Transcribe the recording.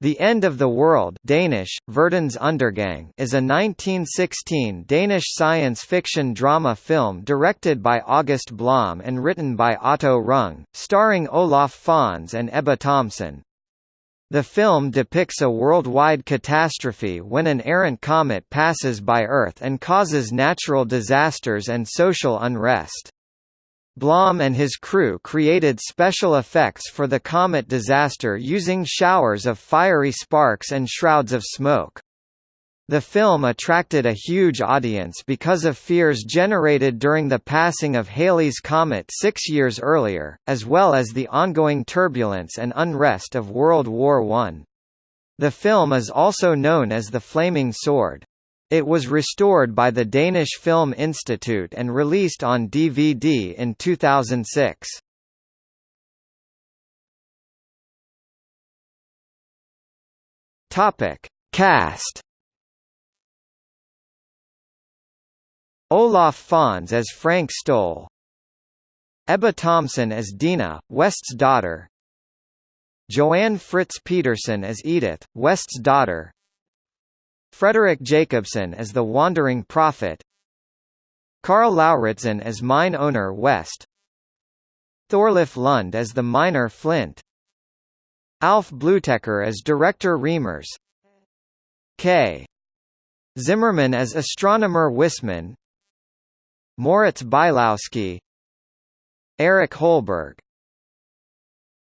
The End of the World Danish, Verdens Undergang is a 1916 Danish science fiction drama film directed by August Blom and written by Otto Rung, starring Olaf Fønss and Ebba Thomsen. The film depicts a worldwide catastrophe when an errant comet passes by Earth and causes natural disasters and social unrest. Blom and his crew created special effects for the comet disaster using showers of fiery sparks and shrouds of smoke. The film attracted a huge audience because of fears generated during the passing of Halley's Comet six years earlier, as well as the ongoing turbulence and unrest of World War I. The film is also known as The Flaming Sword. It was restored by the Danish Film Institute and released on DVD in 2006. Topic: Cast. Olaf Fønss as Frank Stoll. Ebba Thomsen as Dina, West's daughter. Joanne Fritz Petersen as Edith, West's daughter. Frederik Jacobsen as the Wandering Prophet Carl Lauritzen as mine owner West Thorleif Lund as the miner Flint Alf Blütecher as director Reimers K. Zimmerman as astronomer Wisman Moritz Bielawski Erik Holberg